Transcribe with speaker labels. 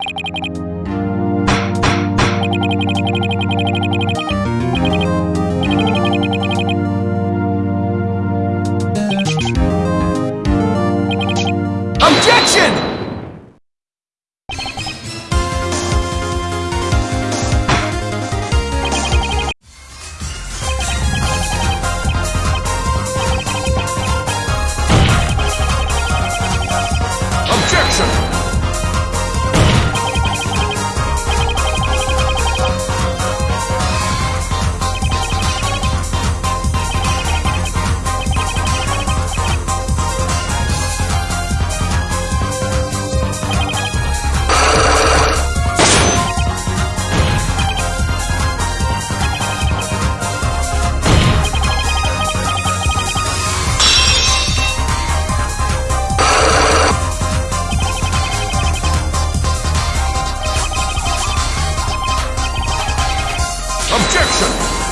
Speaker 1: Objection! Objection!